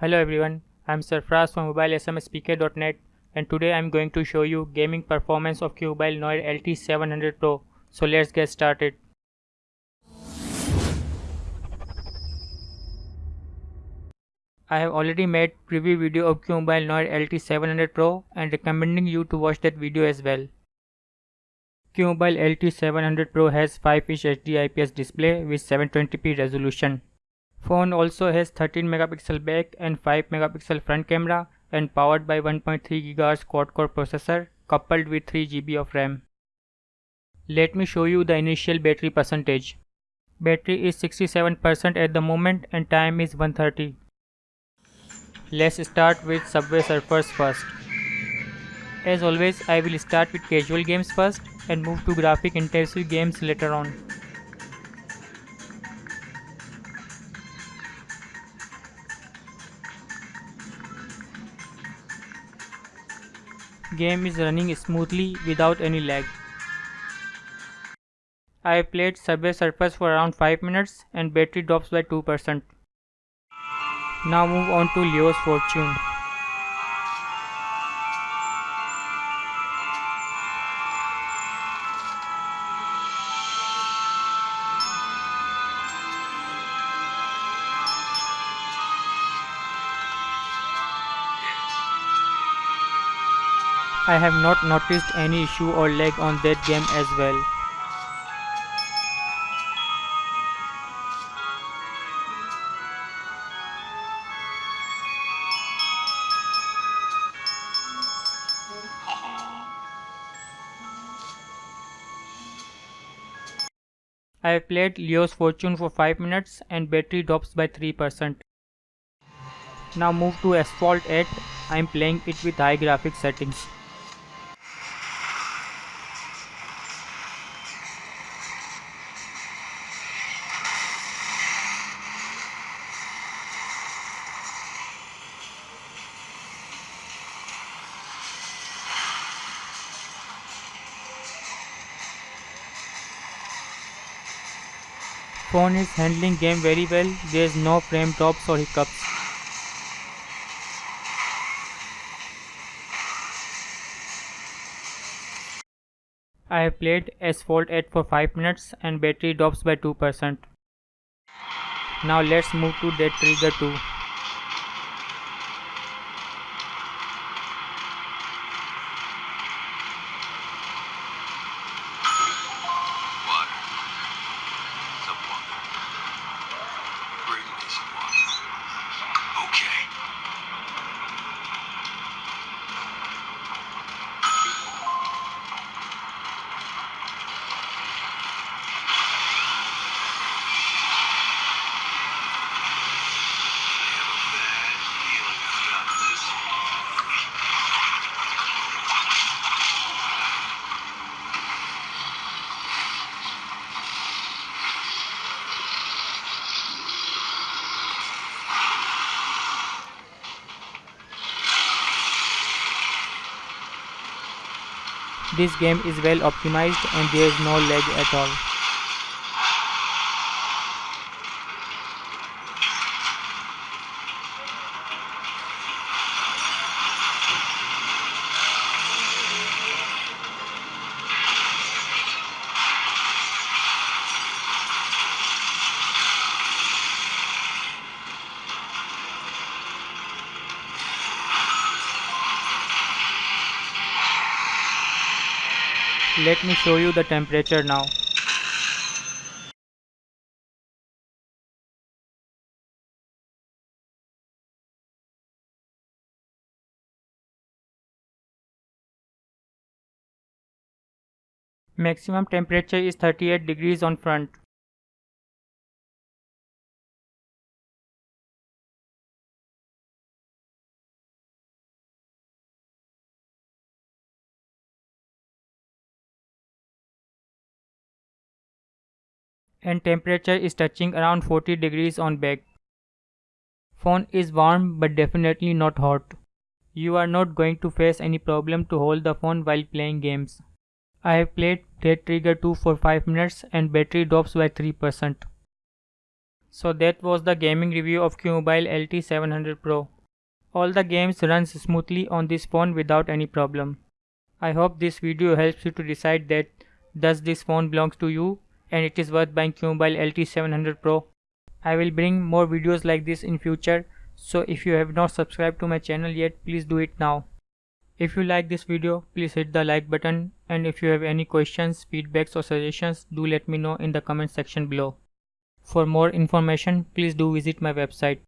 Hello everyone, I'm Sarfraz from mobilesmspk.net and today I'm going to show you gaming performance of QMobile Noir LT700 Pro. So let's get started. I have already made preview video of QMobile Noir LT700 Pro and recommending you to watch that video as well. QMobile LT700 Pro has 5-inch HD IPS display with 720p resolution. Phone also has 13 megapixel back and 5 megapixel front camera and powered by 1.3 GHz quad-core processor coupled with 3 GB of RAM. Let me show you the initial battery percentage. Battery is 67% at the moment and time is 130. Let's start with Subway Surfers first. As always, I will start with casual games first and move to graphic intensive games later on. Game is running smoothly without any lag. I played Subway Surfers for around 5 minutes and battery drops by 2%. Now move on to Leo's Fortune. I have not noticed any issue or lag on that game as well. I have played Leo's Fortune for 5 minutes and battery drops by 3%. Now move to Asphalt 8, I am playing it with high graphics settings. Phone is handling game very well, there is no frame drops or hiccups. I have played Asphalt 8 for 5 minutes and battery drops by 2%. Now let's move to Dead Trigger 2. This game is well optimized and there is no lag at all. Let me show you the temperature now. Maximum temperature is 38 degrees on front. And temperature is touching around 40 degrees on back. Phone is warm but definitely not hot. You are not going to face any problem to hold the phone while playing games. I have played Dead Trigger 2 for 5 minutes and battery drops by 3%. So that was the gaming review of QMobile LT700 Pro. All the games runs smoothly on this phone without any problem. I hope this video helps you to decide that does this phone belongs to you and it is worth buying QMobile LT700 Pro. I will bring more videos like this in future so if you have not subscribed to my channel yet please do it now. If you like this video please hit the like button and if you have any questions, feedbacks or suggestions do let me know in the comment section below. For more information please do visit my website.